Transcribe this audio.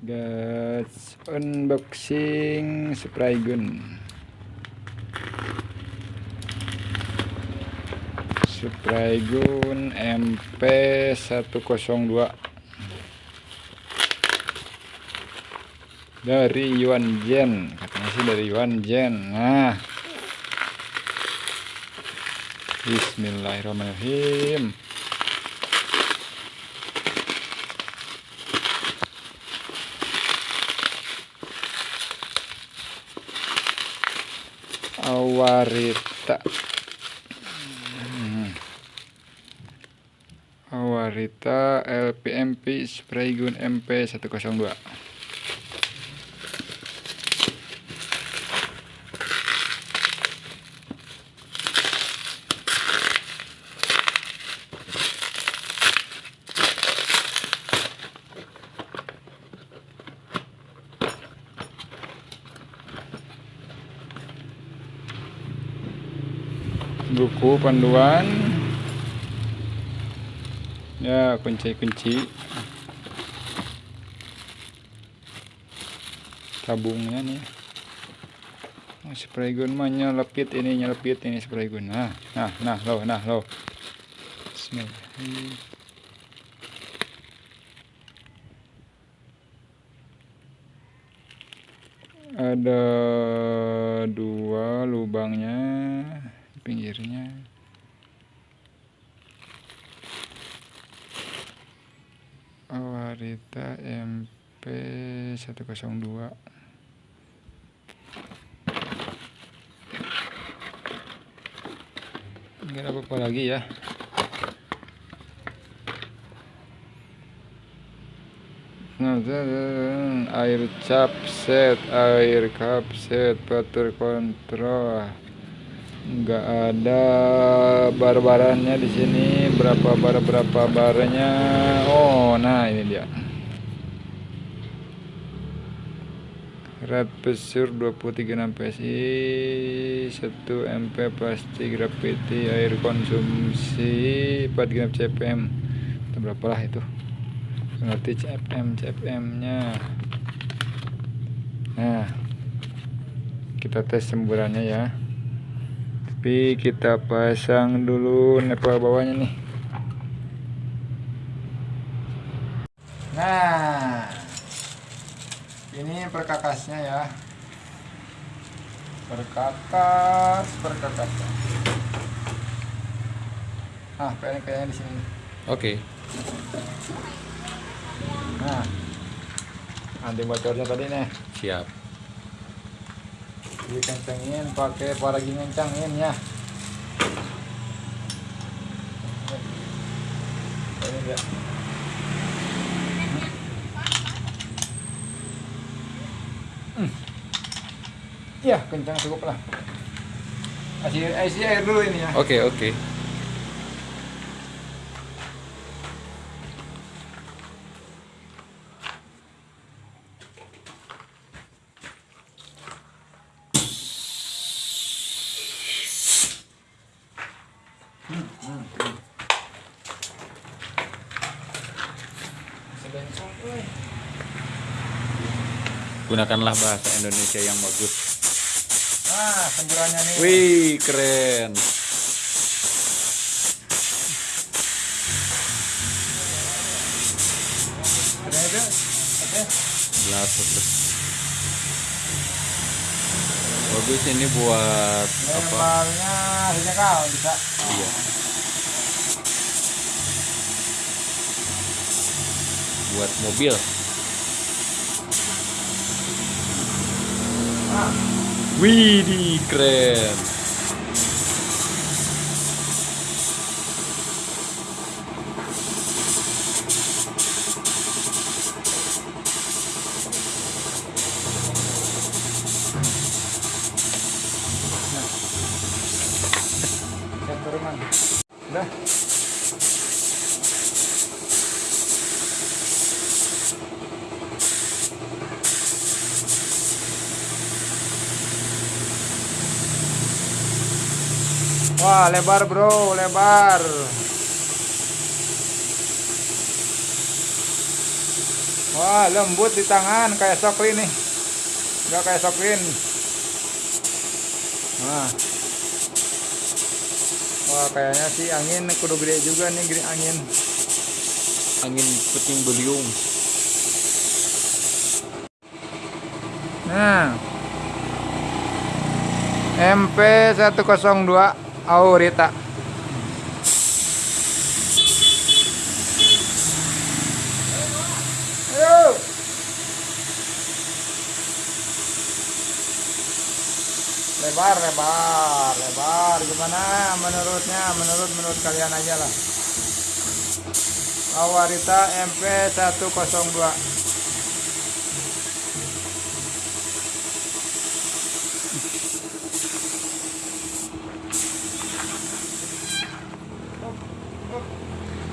guys unboxing spray gun. Spray gun MP102 dari Yuan Jen katanya sih dari Yuan Jen nah. Bismillahirrahmanirrahim Awarita hmm. Awarita LPMP spray gun MP102 buku panduan. Ya kunci-kunci. Tabungnya nih. Oh, spray gun mah nyelepit ini nyelepit ini spray gun. Nah nah nah lo nah lo ada dua lubangnya pinggirnya. Awarita MP 102 nggak apa-apa lagi ya. Air cap set, air cup set, butter control nggak ada bar-barannya di sini. Berapa bar berapa barnya? Oh nah ini dia. Red pesur 23 PSI 1 MP plastik graffiti air konsumsi 4 gram CPM itu berapa lah itu. Ngerti CPM CPM nya nah kita tes semburannya ya tapi kita pasang dulu nepal bawahnya nih. Nah ini perkakasnya ya. Perkakas perkakas. Ah kayaknya kayaknya di sini. Oke. Okay. nah anti bocornya tadi nih. Siap dikencengin pakai paragi ngencangin ya ini dia hmm. ya kencang cukup lah kasih air dulu ini ya oke okay, oke okay. Gunakanlah bahasa Indonesia yang bagus. Nah, semburannya nih. Wih, keren. Belas Bagus ini buat Lebarnya apa? kau bisa. Iya. Buat mobil. Widih keren. Udah. Wah, lebar bro, lebar. Wah, lembut di tangan kayak soklin nih. Enggak kayak soklin. Nah. Wah, kayaknya sih angin kudu gede juga nih gede angin. Angin puting beliung. Nah. MP 102 Ayo. Lebar, lebar, lebar. Gimana menurutnya? Menurut menurut kalian aja lah. Awarita MP 102.